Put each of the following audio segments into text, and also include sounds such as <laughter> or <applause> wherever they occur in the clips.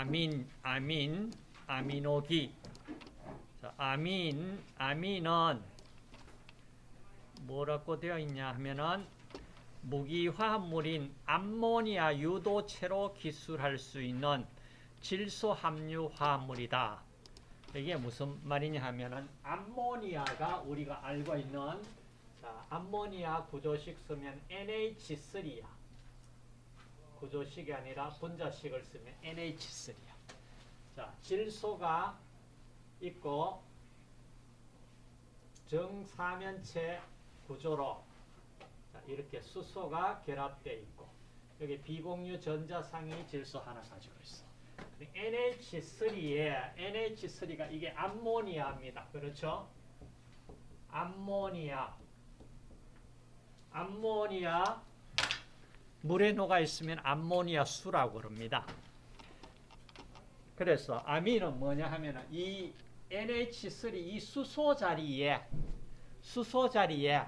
아민, 아민, 아미노기. 자, 아민, 아민은 뭐라고 되어 있냐 하면은 무기화합물인 암모니아 유도체로 기술할 수 있는 질소 함유 화합물이다. 이게 무슨 말이냐 하면은 암모니아가 우리가 알고 있는 자, 암모니아 구조식 쓰면 NH3야. 구조식이 아니라 분자식을 쓰면 NH3야. 자, 질소가 있고 정사면체 구조로 자, 이렇게 수소가 결합되어 있고 여기 비공유 전자상이 질소 하나 가지고 있어. NH3에 NH3가 이게 암모니아입니다. 그렇죠? 암모니아 암모니아 물에 녹아 있으면 암모니아 수라고 그럽니다. 그래서 아민은 뭐냐 하면은 이 NH3 이 수소 자리에 수소 자리에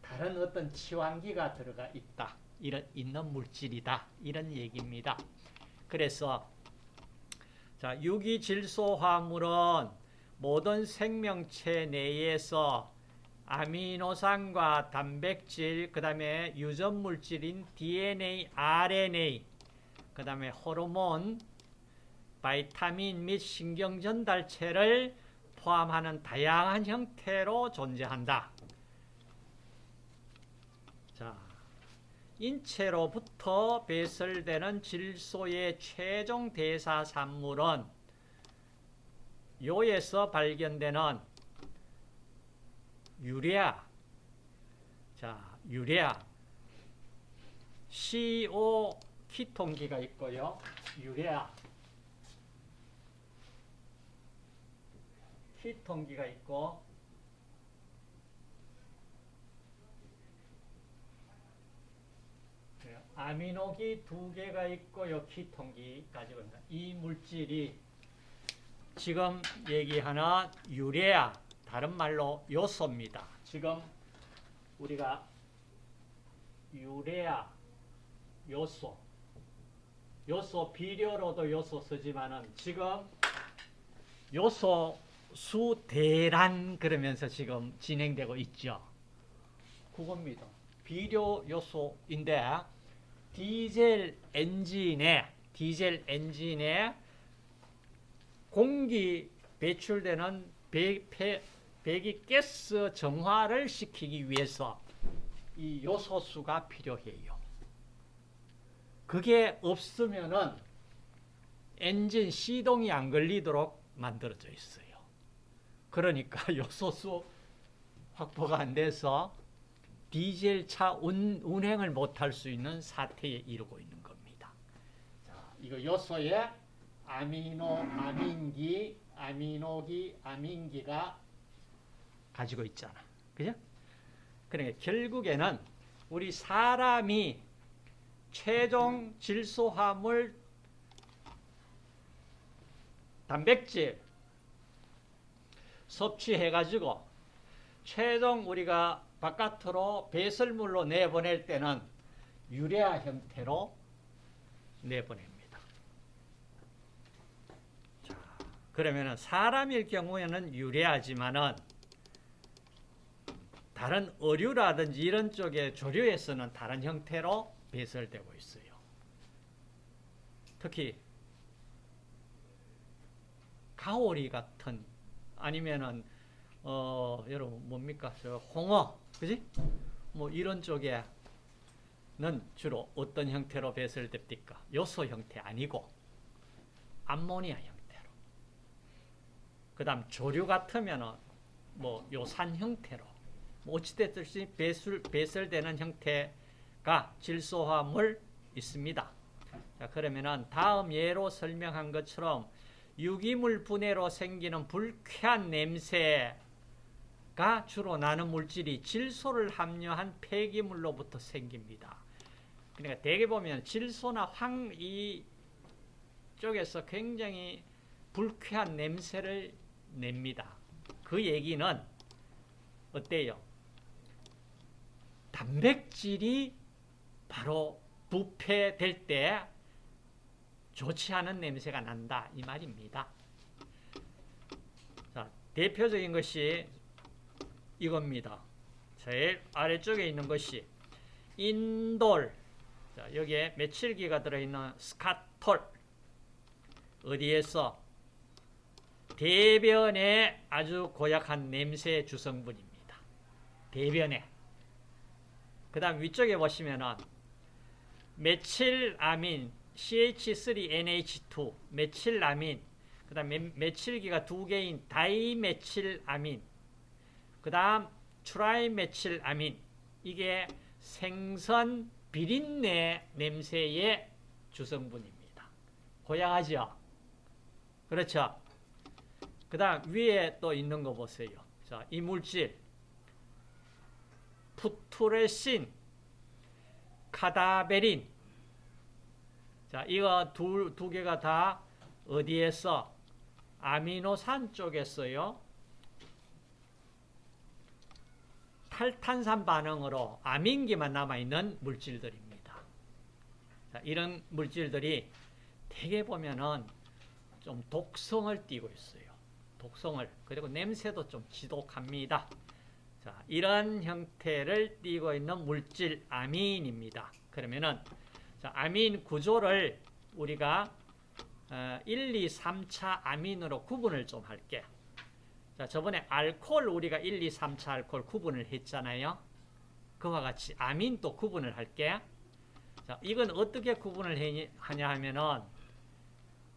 다른 어떤 치환기가 들어가 있다. 이런 있는 물질이다. 이런 얘기입니다. 그래서 자, 유기질소 화물은 모든 생명체 내에서 아미노산과 단백질, 그 다음에 유전물질인 DNA, RNA, 그 다음에 호르몬, 바이타민 및 신경전달체를 포함하는 다양한 형태로 존재한다. 자, 인체로부터 배설되는 질소의 최종 대사 산물은 요에서 발견되는 유레아, 자, 유레아, CO 키톤기가 있고요. 유레아, 키톤기가 있고. 아미노기 두 개가 있고 요. 있는 이 물질이 지금 얘기하는 유레아 다른 말로 요소입니다. 지금 우리가 유레아 요소 요소 비료로도 요소 쓰지만은 지금 요소 수 대란 그러면서 지금 진행되고 있죠. 그겁니다. 비료 요소인데 디젤 엔진에 디젤 엔진에 공기 배출되는 배, 폐, 배기 가스 정화를 시키기 위해서 이 요소수가 필요해요. 그게 없으면은 엔진 시동이 안 걸리도록 만들어져 있어요. 그러니까 <laughs> 요소수 확보가 안 돼서 디젤 차 운, 운행을 못할 수 있는 사태에 이르고 있는 겁니다. 자, 이거 요소에 아미노, 아민기, 아미노기, 아민기가 가지고 있잖아. 그죠? 그러니까 결국에는 우리 사람이 최종 질소화물 단백질 섭취해가지고 최종 우리가 바깥으로 배설물로 내보낼 때는 유레아 형태로 내보냅니다. 자, 그러면은 사람일 경우에는 유레아지만은 다른 어류라든지 이런 쪽의 조류에서는 다른 형태로 배설되고 있어요. 특히 가오리 같은 아니면은 어 여러분 뭡니까? 저 홍어 그지? 뭐 이런 쪽에는 주로 어떤 형태로 배설됩니까? 요소 형태 아니고 암모니아 형태로. 그 다음 조류 같으면은 뭐 요산 형태로 뭐 어찌됐든지 배술 배설되는 형태가 질소화물 있습니다. 자 그러면은 다음 예로 설명한 것처럼 유기물 분해로 생기는 불쾌한 냄새가 주로 나는 물질이 질소를 함유한 폐기물로부터 생깁니다. 그러니까 대개 보면 질소나 황 이 쪽에서 굉장히 불쾌한 냄새를 냅니다. 그 얘기는 어때요? 단백질이 바로 부패될 때 좋지 않은 냄새가 난다 이 말입니다. 자, 대표적인 것이 이겁니다. 제일 아래쪽에 있는 것이 인돌 자, 여기에 메칠기가 들어있는 스카톨 어디에서 대변에 아주 고약한 냄새 주성분입니다. 대변에 그 다음 위쪽에 보시면은 메칠아민 CH3NH2 메칠아민 그 다음 메칠기가 두 개인 다이메칠아민 그 다음 트라이메칠아민 이게 생선 비린내 냄새의 주성분입니다. 고약하죠? 그렇죠? 그 다음 위에 또 있는 거 보세요. 자, 이 물질 푸투레신, 카다베린 자, 이거 두, 두 개가 다 어디에서 아미노산 쪽에서요. 탈탄산 반응으로 아민기만 남아있는 물질들입니다. 자, 이런 물질들이 대개 보면은 좀 독성을 띠고 있어요. 독성을. 그리고 냄새도 좀 지독합니다. 자, 이런 형태를 띠고 있는 물질 아민입니다. 그러면은 자, 아민 구조를 우리가 1, 2, 3차 아민으로 구분을 좀 할게. 자, 저번에 알코올 우리가 1, 2, 3차 알코올 구분을 했잖아요. 그와 같이 아민도 구분을 할게. 자, 이건 어떻게 구분을 하냐 하면은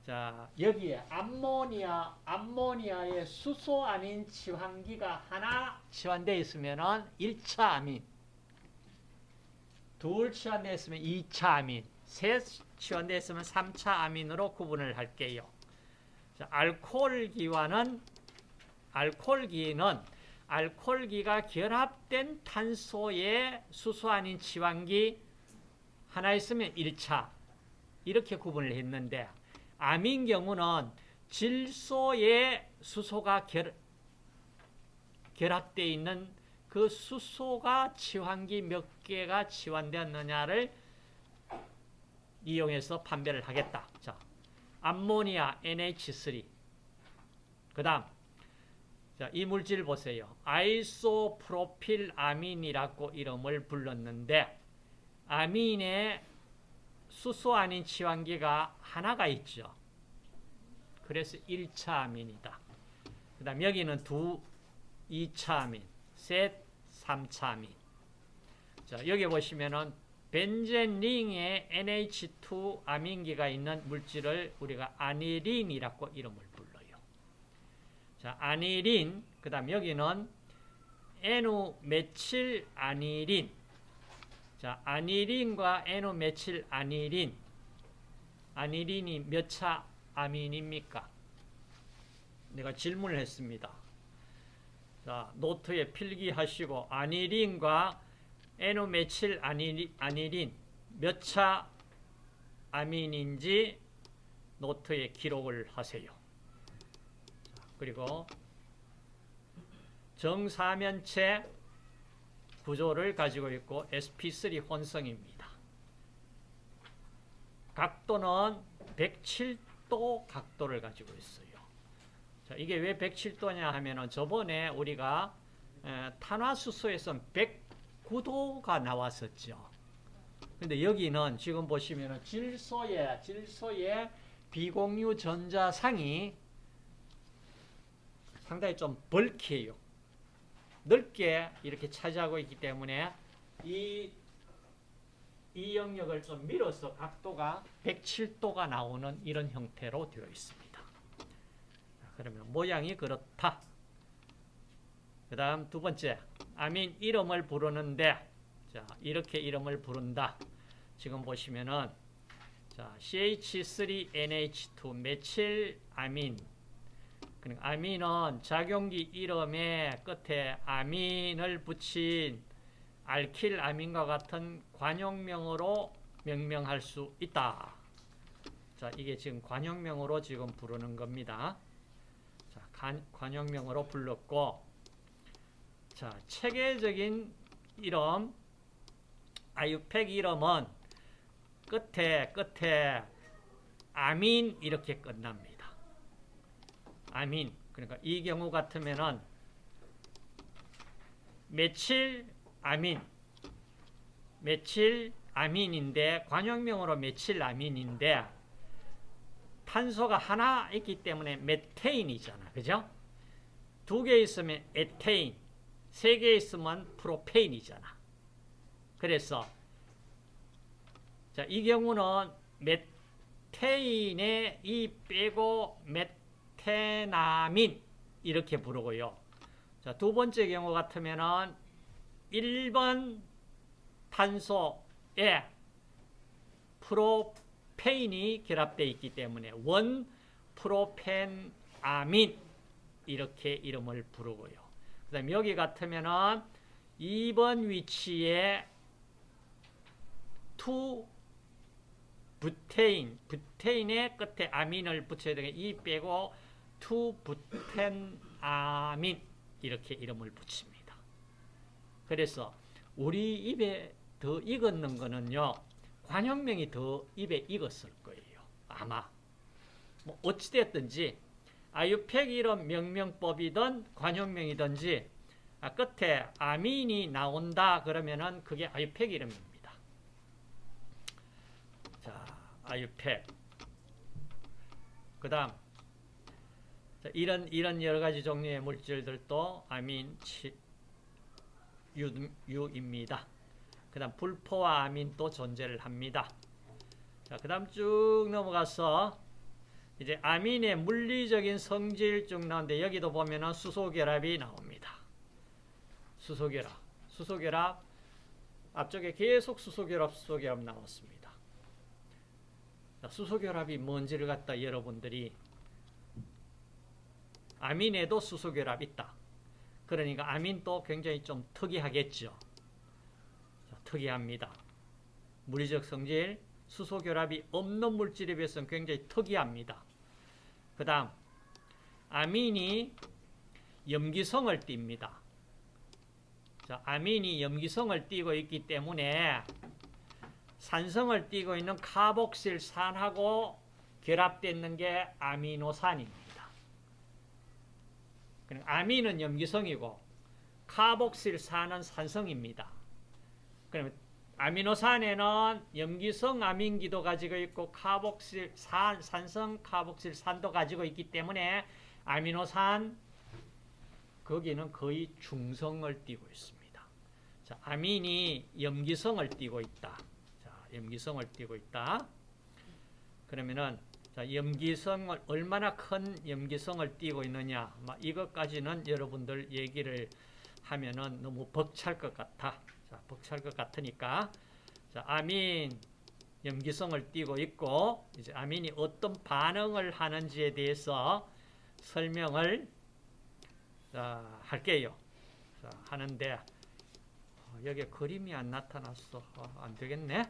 자, 여기에 암모니아, 암모니아의 수소 아민 치환기가 하나 치환되어 있으면은 1차 아민. 둘 치환되어 있으면 2차 아민. 셋 치환되어 있으면 3차 아민으로 구분을 할게요. 자, 알코올기와는 알코올기는 알코올기가 결합된 탄소의 수소 아닌 치환기 하나 있으면 1차 이렇게 구분을 했는데 암인 경우는 질소에 수소가 결, 결합되어 있는 그 수소가 치환기 몇 개가 치환되었느냐를 이용해서 판별을 하겠다. 자, 암모니아 NH3 그 다음 자, 이 물질 보세요. 아이소프로필 아민이라고 이름을 불렀는데 아민의 수소 아닌 치환기가 하나가 있죠. 그래서 1차 아민이다. 그 다음 여기는 두 2차 아민, 셋 3차 아민. 자, 여기 보시면은 벤젠링에 NH2 아민기가 있는 물질을 우리가 아니린이라고 이름을 불러요. 자, 아니린, 그 다음 여기는 N 메칠 아니린. 자, 아니린과 N 메칠 아니린. 아니린이 몇 차 아민입니까? 내가 질문을 했습니다. 자, 노트에 필기하시고 아니린과 N 메칠 아니린 몇 차 아민인지 노트에 기록을 하세요. 그리고 정사면체 구조를 가지고 있고 sp3 혼성입니다. 각도는 107도 각도를 가지고 있어요. 자, 이게 왜 107도냐 하면은 저번에 우리가 탄화수소에서 109도가 나왔었죠. 근데 여기는 지금 보시면은 질소의 질소의 비공유 전자상이 상당히 좀 벌크해요. 넓게 이렇게 차지하고 있기 때문에 이, 이 영역을 좀 밀어서 각도가 107도가 나오는 이런 형태로 되어 있습니다. 그러면 모양이 그렇다. 그 다음 두 번째, 아민 이름을 부르는데, 자, 이렇게 이름을 부른다. 지금 보시면은, 자, CH3NH2 메칠 아민. 그러니까 아민은 작용기 이름의 끝에 아민을 붙인 알킬 아민과 같은 관용명으로 명명할 수 있다. 자, 이게 지금 관용명으로 지금 부르는 겁니다. 자, 관용명으로 불렀고, 자, 체계적인 이름, 아유팩 이름은 끝에, 끝에 아민 이렇게 끝납니다. 아민. 그러니까 이 경우 같으면은 며칠 아민 며칠 아민인데 관용명으로 며칠 아민인데 탄소가 하나 있기 때문에 메테인이잖아. 그죠? 두 개 있으면 에테인, 세 개 있으면 프로페인이잖아. 그래서 자, 이 경우는 메테인에 이 빼고 메 테나민 이렇게 부르고요. 자, 두 번째 경우 같으면은 1번 탄소에 프로페인이 결합되어 있기 때문에 원 propanamine 이렇게 이름을 부르고요. 그 다음 여기 같으면은 2번 위치에 two 부테인, 부테인의 끝에 아민을 붙여야 되겠 e 빼고 two butanamine 이렇게 이름을 붙입니다. 그래서 우리 입에 더 익었는 거는요. 관형명이 더 입에 익었을 거예요. 아마. 뭐 어찌됐든지 아유팩 이름 명명법이든 관형명이든지 아, 끝에 아민이 나온다 그러면은 그게 아유팩 이름입니다. 자, 아유팩. 그 다음 이런 이런 여러 가지 종류의 물질들도 아민 유입니다. 그 다음 불포와 아민도 존재를 합니다. 자, 그 다음 쭉 넘어가서 이제 아민의 물리적인 성질 쭉 나오는데 여기도 보면은 수소 결합이 나옵니다. 수소 결합. 수소 결합 앞쪽에 계속 수소 결합, 수소 결합 나왔습니다. 자, 수소 결합이 뭔지를 갖다 여러분들이 아민에도 수소결합 있다. 그러니까 아민도 굉장히 좀 특이하겠죠. 자, 특이합니다. 물리적 성질, 수소결합이 없는 물질에 비해서는 굉장히 특이합니다. 그 다음 아민이 염기성을 띱니다. 자, 아민이 염기성을 띠고 있기 때문에 산성을 띠고 있는 카복실산하고 결합되는 게 아미노산입니다. 아민은 염기성이고 카복실산은 산성입니다. 그러면 아미노산에는 염기성 아민기도 가지고 있고 카복실산 산성 카복실산도 가지고 있기 때문에 아미노산 거기는 거의 중성을 띠고 있습니다. 자, 아민이 염기성을 띠고 있다. 자, 염기성을 띠고 있다. 그러면은 자, 염기성을 얼마나 큰 염기성을 띠고 있느냐. 이것까지는 여러분들 얘기를 하면은 너무 벅찰 것 같아. 자, 벅찰 것 같으니까 자, 아민 염기성을 띠고 있고 이제 아민이 어떤 반응을 하는지에 대해서 설명을 자, 할게요. 자, 하는데 어, 여기 그림이 안 나타났어. 어, 안 되겠네.